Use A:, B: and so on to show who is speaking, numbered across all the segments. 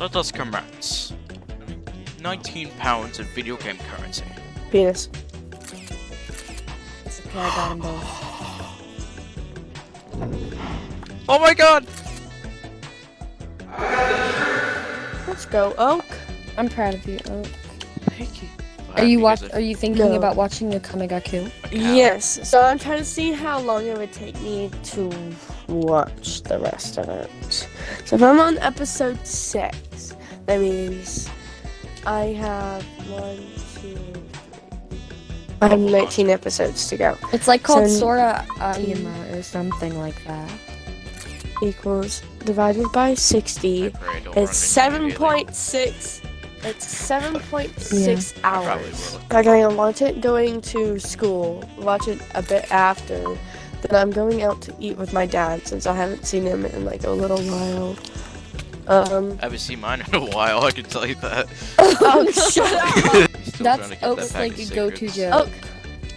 A: Let us commence. 19 pounds of video game currency.
B: Penis.
C: It's okay, I got them both.
A: Oh my god!
B: Let's go, Oak.
C: I'm proud of you. Oh.
A: Thank you.
C: Are you watch? Are you thinking
B: No.
C: about watching the Kamigaku?
B: Yes. So I'm trying to see how long it would take me to watch the rest of it. So if I'm on episode six, that means I have one, two, three. I have 19 episodes to go.
C: It's like called
B: So-
C: Sora um, Ayama or something like that.
B: Equals divided by 60. It's 7.6. It's 7.6
A: I probably
B: hours.
A: will.
B: Like I'm gonna watch it going to school, watch it a bit after. Then I'm going out to eat with my dad since I haven't seen him in like a little while. Um.
A: I haven't seen mine in a while, I can tell you that.
B: Oh, shut up.
C: That's
A: trying to get that
C: like a go-to joke.
B: Oak.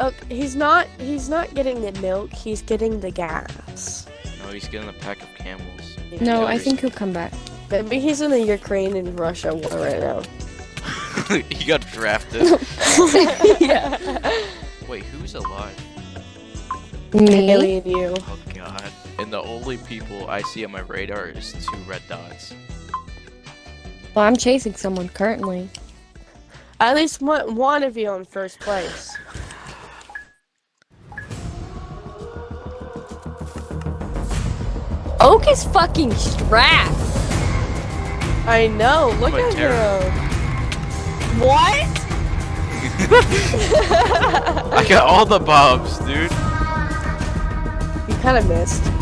B: Oak. He's not. He's not getting the milk. He's getting the gas.
A: No, he's getting a pack of camels.
C: No,
A: Yeah,
C: I think he'll come back.
B: Maybe he's in the Ukraine and Russia war right now.
A: he got drafted.
B: yeah.
A: Wait, who's alive?
C: Me?
B: Haley and you.
A: God. And the only people I see on my radar is two red dots.
C: Well, I'm chasing someone currently.
B: At least one, one of you in first place.
C: Oak is fucking strapped.
B: I know. Look at
A: terror.
B: him. What?
A: I got all the bobs, dude.
B: You kind of missed.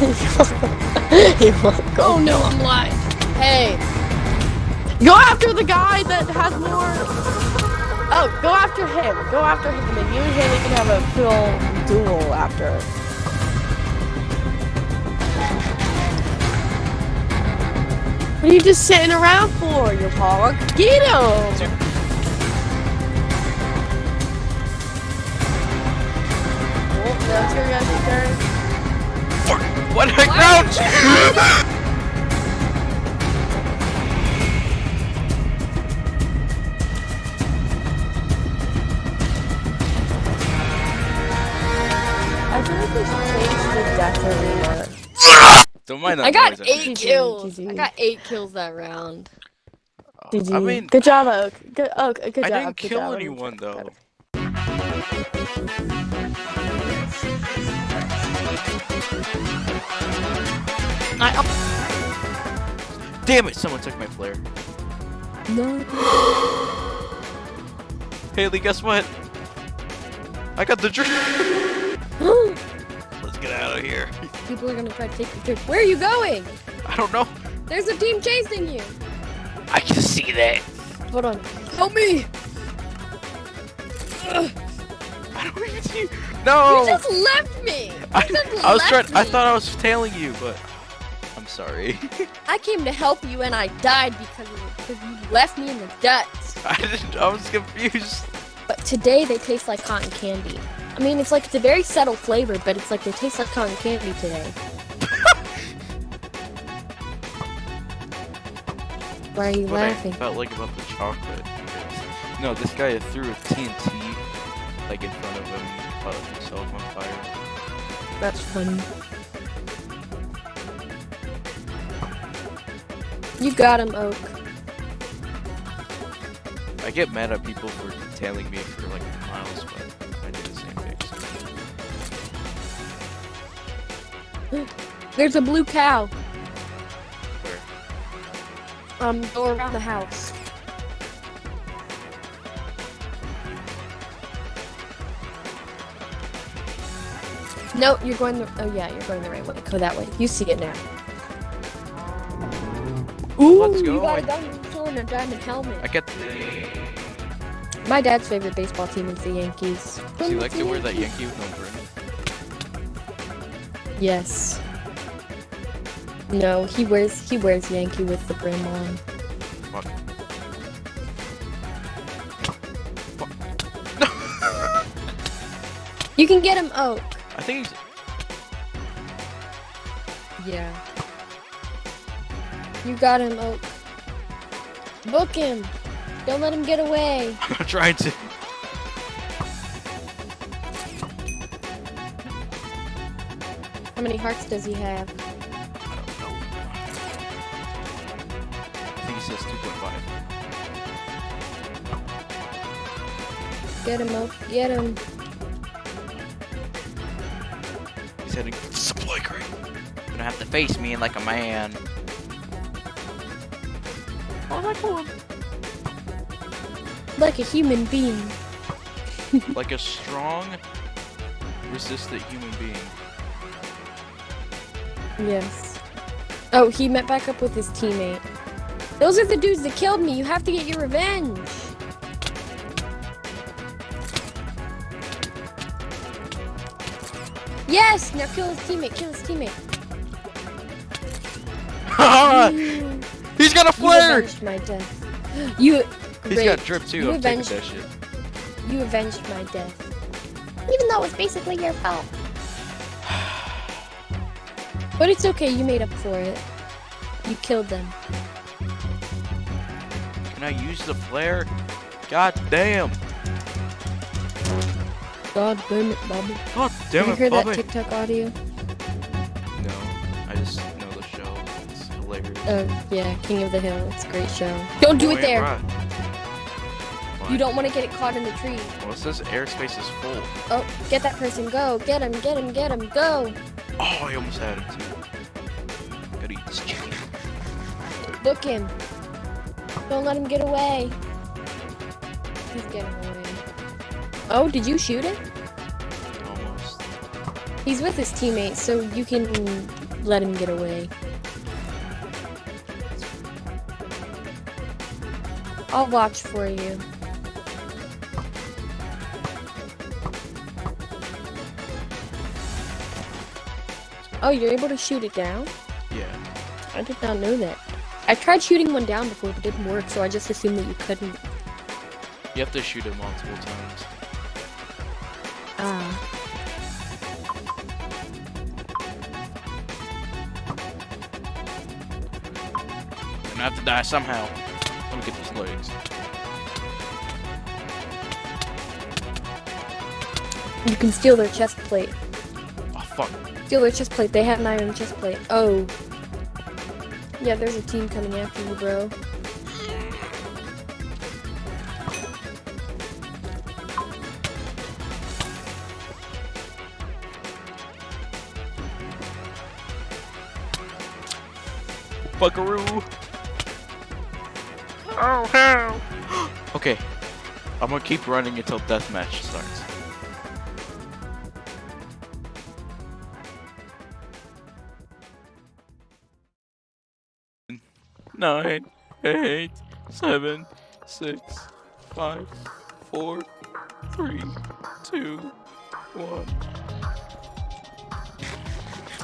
A: Oh, you
B: won't go.
C: Oh no, I'm lying. Hey,
B: Go after the guy that has more. Oh, go after him. Go after him, and then you and Haley can have a full duel after. What are you just sitting around for, you hog? Get him! Oh, that's your guys' turn. The death arena.
A: Don't mind that
C: I got
A: noise,
C: eight
B: GG,
C: kills. I got eight kills that round.
B: Uh, GG.
A: I mean,
B: good job, Oak. Good, Oak. Good job.
A: I
B: job.
A: didn't
B: good
A: kill
B: job.
A: anyone though.
C: I
A: Damn it! Someone took my flare.
C: no.
A: Haley, guess what? I got the drink. Let's get out of here.
C: People are gonna try to take your drink. Where are you going?
A: I don't know.
C: There's a team chasing you.
A: I can see that.
C: Hold on. Help me!
A: I don't even see. No.
C: You just left me.
A: I,
C: You just
A: I was trying.
C: left
A: I thought I was tailing you, but sorry.
C: I came to help you and I died because of it. because you left me in the dust.
A: I didn't. I was confused.
C: But today they taste like cotton candy. I mean, it's like it's a very subtle flavor, but it's like they taste like cotton candy today. Why are you
A: What I felt like about the chocolate. No, this guy threw a TNT like in front of him, caught himself on fire.
C: That's funny. You got him, Oak.
A: I get mad at people for tailing me for like miles, but I do the same thing.
C: There's a blue cow.
A: Where?
C: Um, go around the house. No, you're going the. Oh yeah, you're going the right way. Go that way. You see it now. Ooh,
A: Let's
C: you got a diamond sword and a diamond helmet.
A: I get.
C: My dad's favorite baseball team is the Yankees.
A: Does he like to wear that Yankee with no brim?
C: Yes. No, he wears he wears Yankee with the brim on.
A: Fuck.
C: You can get him Oak.
A: I think he's.
C: Yeah. You got him, Oak. Book him. Don't let him get away.
A: I'm trying to.
C: How many hearts does he have?
A: I don't know. I think he says 2.5.
C: Get him, Oak. Get him.
A: He's heading supply crate. You're gonna have to face me like a man. Oh my god.
C: Like a human being.
A: like a strong, resistant human being.
C: Yes. Oh, he met back up with his teammate. Those are the dudes that killed me. You have to get your revenge. Yes! Now kill his teammate. Kill his teammate. You,
A: He's got a
C: you
A: flare!
C: avenged my death. You.
A: He's
C: great.
A: got drip too.
C: You
A: I'm taking
C: avenged-
A: that shit.
C: You avenged my death. Even though it was basically your fault. But it's okay, you made up for it. You killed them.
A: Can I use the flare? God damn!
C: God damn it, Bobby.
A: God damn
C: you
A: it,
C: hear that TikTok audio?
A: It's hilarious.
C: Oh, yeah, King of the Hill. It's a great show. Don't do
A: Oh,
C: it there! You don't want to get it caught in the tree.
A: Well, it says airspace is full.
C: Oh, get that person. Go. Get him, get him, get him. Go.
A: Oh, I almost had him too. Gotta eat this chicken.
C: Book him. Don't let him get away. He's getting away. Oh, did you shoot him?
A: Almost.
C: He's with his teammates, so you can let him get away. I'll watch for you. Oh, you're able to shoot it down?
A: Yeah.
C: I did not know that. I tried shooting one down before, but it didn't work, so I just assumed that you couldn't.
A: You have to shoot it multiple times.
C: Ah.
A: I'm gonna have to die somehow. Me get these legs.
C: You can steal their chest plate.
A: Oh fuck.
C: Steal their chest plate. They have an iron chest plate. Oh. Yeah, there's a team coming after you, bro.
A: Buckaroo. Oh hell. okay. I'm gonna keep running until deathmatch starts. Nine, eight, seven, six, five, four, three, two, one.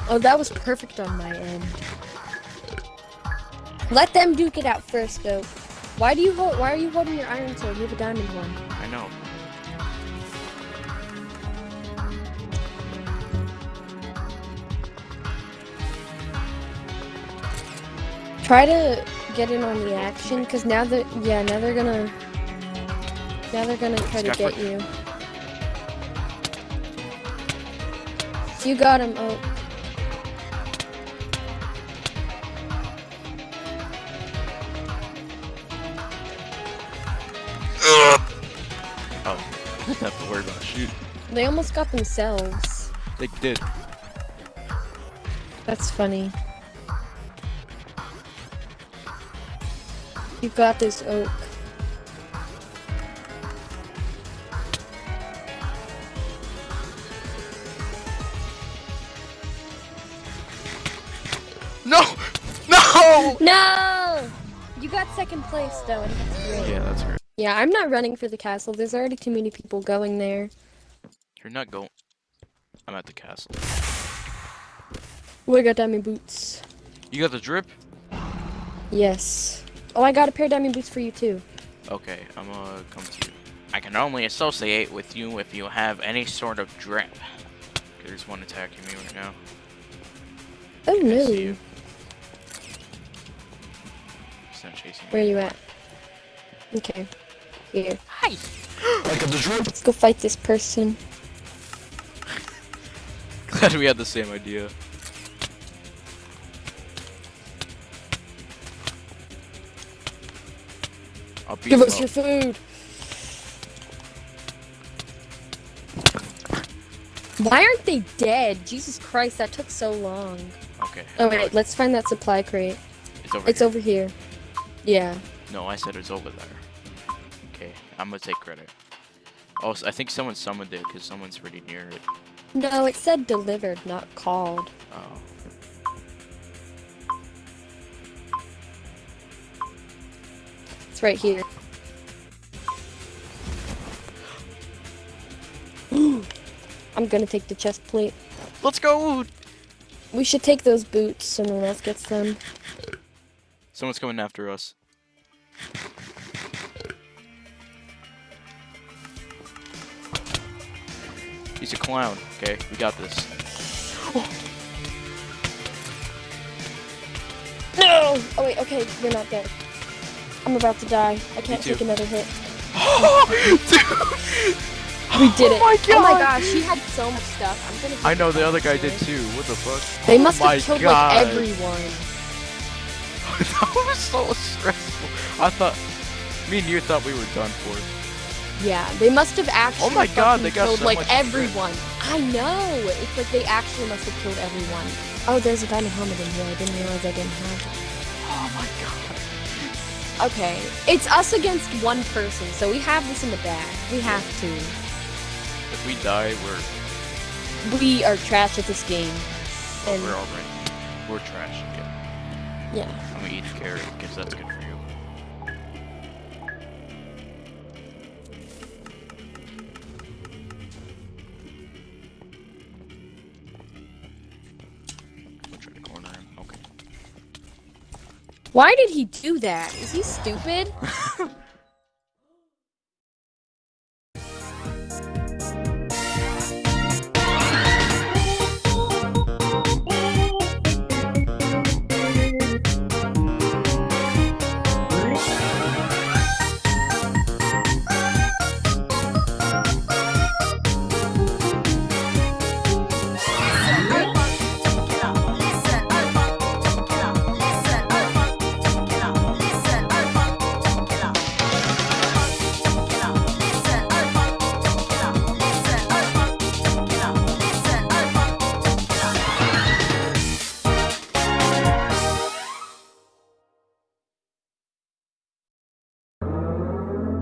C: Oh, that was perfect on my end. Let them duke it out first, though. Why do you hold? Why are you holding your iron sword? You have a diamond one.
A: I know.
C: Try to get in on the action, because now that yeah, now they're gonna now they're gonna try to get you. You got him. Oh,
A: Oh, shoot.
C: they almost got themselves.
A: They did.
C: That's funny. You got this, Oak.
A: No! No!
C: No! You got second place, though, and that's great.
A: Yeah, that's great.
C: Yeah, I'm not running for the castle. There's already too many people going there.
A: You're not going. I'm at the castle.
C: We got diamond boots.
A: You got the drip?
C: Yes. Oh, I got a pair of diamond boots for you, too.
A: Okay, I'm gonna come to you. I can only associate with you if you have any sort of drip. There's one attacking me right now.
C: Oh,
A: I
C: no.
A: see you. not chasing
C: Where
A: me.
C: you at? Okay. Here.
A: Hi. I got the drip!
C: Let's go fight this person.
A: Glad we had the same idea. I'll beat
C: Give us
A: up.
C: your food. Why aren't they dead? Jesus Christ, that took so long.
A: Okay.
C: Oh wait, let's find that supply crate.
A: It's over
C: It's
A: here.
C: over here. Yeah.
A: No, I said it's over there. Okay, I'm gonna take credit. Oh, s- I think someone summoned it because someone's pretty near it.
C: No, it said delivered, not called.
A: Oh.
C: It's right here. I'm gonna take the chest plate.
A: Let's go!
C: We should take those boots so no one else gets them.
A: Someone's coming after us. He's a clown. Okay, we got this.
C: No! Oh wait, okay, you're not dead. I'm about to die. I can't take another hit.
A: Dude!
C: We did it.
A: Oh my
C: Oh my gosh, she had so much stuff. I'm gonna.
A: I know
C: the
A: the other guy did too. What the fuck?
C: They
A: Oh
C: must have killed
A: God.
C: like everyone.
A: that was so stressful. I thought, me and you thought we were done for.
C: Yeah, they must have actually.
A: Oh my God, they got
C: killed
A: so
C: like
A: much shit.
C: everyone. I know. It's like they actually must have killed everyone. Oh, there's a diamond helmet in here. I didn't realize I didn't have it.
A: Oh my god.
C: Okay, it's us against one person, so we have this in the bag. We have to.
A: If we die, we're
C: We are trash at this game. Oh, and
A: we're already we're trash. Yeah.
C: yeah.
A: I'm gonna eat carrot because that's good for you.
C: Why did he do that? Is he stupid?